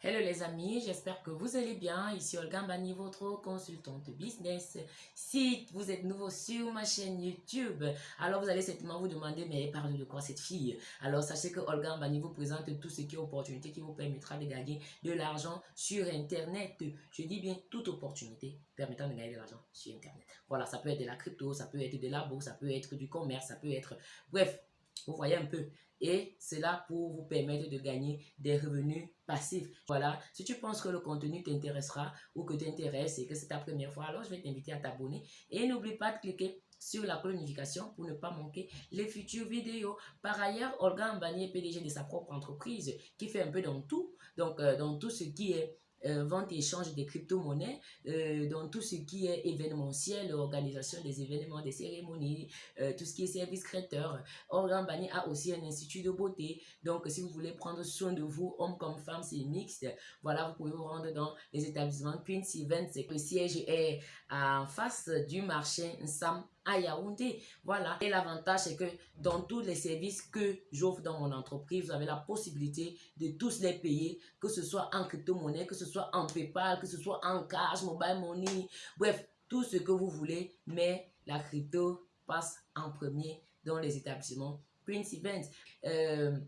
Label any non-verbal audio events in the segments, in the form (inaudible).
Hello les amis, j'espère que vous allez bien. Ici Olga Mbani, votre consultante business. Si vous êtes nouveau sur ma chaîne YouTube, alors vous allez certainement vous demander, mais elle parle de quoi cette fille? Alors sachez que Olga Mbani vous présente tout ce qui est opportunité qui vous permettra de gagner de l'argent sur Internet. Je dis bien toute opportunité permettant de gagner de l'argent sur Internet. Voilà, ça peut être de la crypto, ça peut être de la bourse, ça peut être du commerce, ça peut être... Bref, vous voyez un peu. Et cela pour vous permettre de gagner des revenus passifs. Voilà, si tu penses que le contenu t'intéressera ou que t'intéresse et que c'est ta première fois, alors je vais t'inviter à t'abonner. Et n'oublie pas de cliquer sur la notification pour ne pas manquer les futures vidéos. Par ailleurs, Olga Mbani est PDG de sa propre entreprise qui fait un peu dans tout. Donc, euh, dans tout ce qui est euh, vente et échange des crypto-monnaies, euh, dans tout ce qui est événementiel, organisation des événements, des cérémonies, euh, tout ce qui est service créateur. Organ Bani a aussi un institut de beauté. Donc, si vous voulez prendre soin de vous, homme comme femme, c'est mixte. Voilà, vous pouvez vous rendre dans les établissements Prince Events. Le siège est en face du marché Nsam à Yaoundé. Voilà. Et l'avantage, c'est que dans tous les services que j'offre dans mon entreprise, vous avez la possibilité de tous les payer, que ce soit en crypto-monnaie, que ce soit en PayPal, que ce soit en cash, mobile money, bref, tout ce que vous voulez, mais la crypto passe en premier dans les établissements Prince Events. Euh,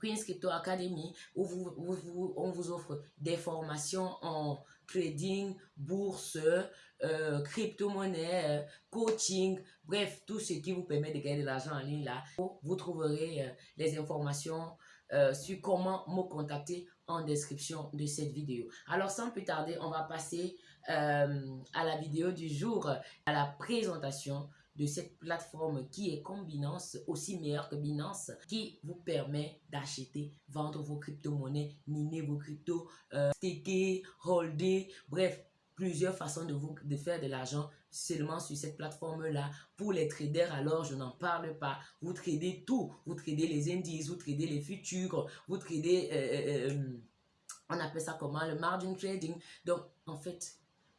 Crypto Academy, où, vous, on vous offre des formations en trading, bourse, euh, crypto-monnaie, euh, coaching, bref, tout ce qui vous permet de gagner de l'argent en ligne là. Vous trouverez euh, les informations sur comment me contacter en description de cette vidéo. Alors sans plus tarder, on va passer à la vidéo du jour, à la présentation de cette plateforme qui est comme Binance, aussi meilleure que Binance, qui vous permet d'acheter, vendre vos crypto-monnaies, miner vos cryptos, euh, staker, holder, bref, plusieurs façons de, vous, de faire de l'argent seulement sur cette plateforme-là. Pour les traders, alors, je n'en parle pas. Vous tradez tout. Vous tradez les indices, vous tradez les futurs, vous tradez, euh, euh, on appelle ça comment, le margin trading. Donc, en fait,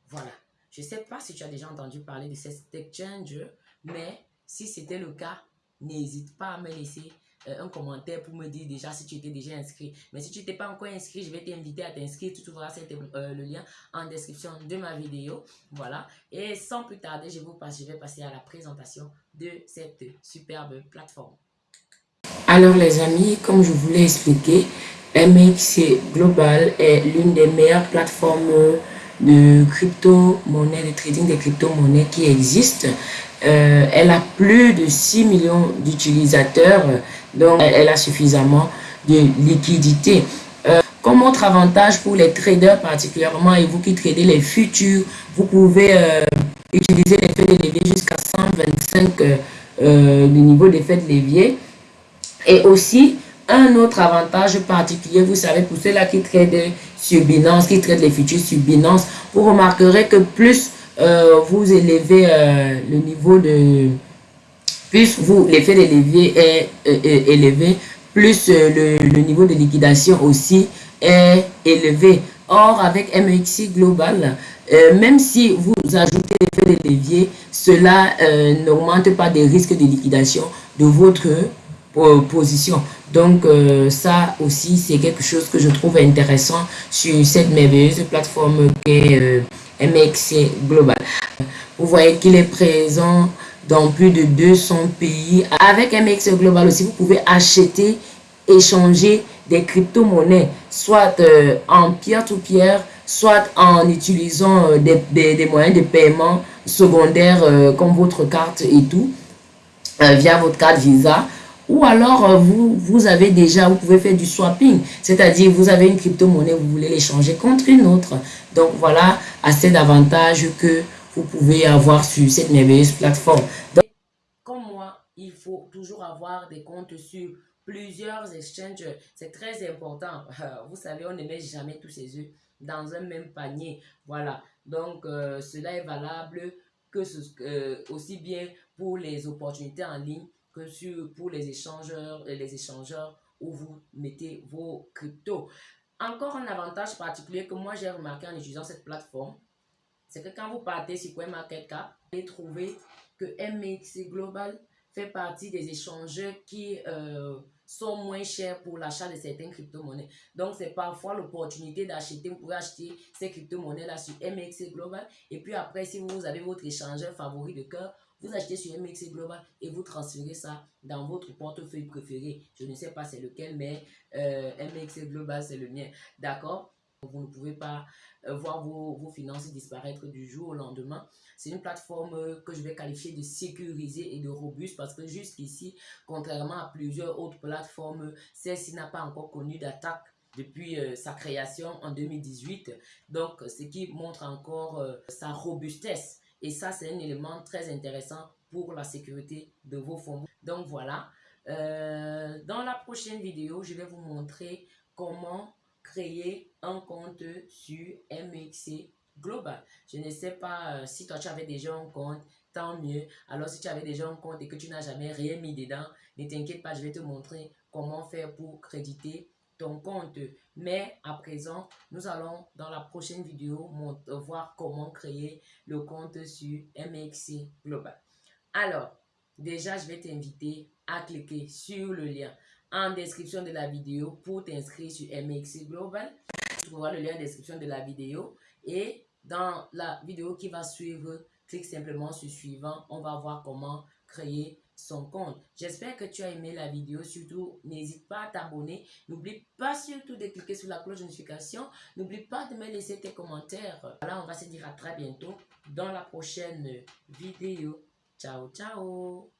voilà. Je ne sais pas si tu as déjà entendu parler de cet exchange, mais si c'était le cas, n'hésite pas à me laisser euh, un commentaire pour me dire déjà si tu étais déjà inscrit. Mais si tu n'étais pas encore inscrit, je vais t'inviter à t'inscrire. Tu trouveras euh, le lien en description de ma vidéo. Voilà. Et sans plus tarder, je, vous passe, je vais passer à la présentation de cette superbe plateforme. Alors les amis, comme je vous l'ai expliqué, MXC Global est l'une des meilleures plateformes de crypto-monnaie, de trading des crypto-monnaies qui existent. Euh, elle a plus de 6 millions d'utilisateurs, donc elle a suffisamment de liquidité. Euh, comme autre avantage pour les traders particulièrement et vous qui tradez les futurs, vous pouvez euh, utiliser l'effet de levier jusqu'à 125 le niveau d'effet de levier. Et aussi, un autre avantage particulier, vous savez, pour ceux-là qui tradent sur Binance, qui traitent les futurs sur Binance, vous remarquerez que plus euh, vous élevez euh, le niveau de... Plus vous, l'effet de levier est, élevé, plus euh, le, niveau de liquidation aussi est élevé. Or, avec MXC Global, même si vous ajoutez l'effet de levier, cela n'augmente pas des risques de liquidation de votre position. Donc, ça aussi, c'est quelque chose que je trouve intéressant sur cette merveilleuse plateforme qu'est MXC Global. Vous voyez qu'il est présent dans plus de 200 pays. Avec MXC Global aussi, vous pouvez acheter, échanger des crypto-monnaies, soit euh, en pierre-to-pierre, soit en utilisant euh, des, moyens de paiement secondaires euh, comme votre carte et tout, via votre carte Visa ou alors, euh, vous, vous avez déjà, vous pouvez faire du swapping, c'est-à-dire vous avez une crypto-monnaie, vous voulez l'échanger contre une autre. Donc voilà, assez d'avantages que vous pouvez avoir sur cette merveilleuse plateforme. comme moi, il faut toujours avoir des comptes sur plusieurs exchanges. C'est très important. (laughs) Vous savez, on ne met jamais tous ses œufs dans un même panier. Voilà. Donc, euh, cela est valable que euh, aussi bien pour les opportunités en ligne que sur, pour les échangeurs, les échangeurs où vous mettez vos cryptos. Encore un avantage particulier que moi j'ai remarqué en utilisant cette plateforme, c'est que quand vous partez sur CoinMarketCap, vous allez trouver que MXC Global fait partie des échangeurs qui, euh, sont moins chers pour l'achat de certaines crypto-monnaies. Donc, c'est parfois l'opportunité d'acheter, vous pouvez acheter ces crypto-monnaies-là sur MXC Global. Et puis après, si vous avez votre échangeur favori de cœur, vous achetez sur MXC Global et vous transférez ça dans votre portefeuille préféré. Je ne sais pas c'est lequel, mais euh, MXC Global, c'est le mien. D'accord? Vous ne pouvez pas euh, voir vos, finances disparaître du jour au lendemain. C'est une plateforme euh, que je vais qualifier de sécurisée et de robuste parce que jusqu'ici, contrairement à plusieurs autres plateformes, celle-ci n'a pas encore connu d'attaque depuis euh, sa création en 2018. Donc, ce qui montre encore sa robustesse. Et ça, c'est un élément très intéressant pour la sécurité de vos fonds. Donc, voilà. dans la prochaine vidéo, je vais vous montrer comment créer un compte sur MXC Global. Je ne sais pas euh, si toi tu avais déjà un compte, tant mieux. Alors si tu avais déjà un compte et que tu n'as jamais rien mis dedans, ne t'inquiète pas, je vais te montrer comment faire pour créditer ton compte. Mais à présent, nous allons dans la prochaine vidéo voir comment créer le compte sur MXC Global. Alors, déjà, je vais t'inviter à cliquer sur le lien en description de la vidéo pour t'inscrire sur MXC Global. Tu trouveras le lien en description de la vidéo. Et dans la vidéo qui va suivre, clique simplement sur suivant. On va voir comment créer son compte. J'espère que tu as aimé la vidéo. Surtout, n'hésite pas à t'abonner. N'oublie pas surtout de cliquer sur la cloche de notification. N'oublie pas de me laisser tes commentaires. Voilà, on va se dire à très bientôt dans la prochaine vidéo. Ciao, ciao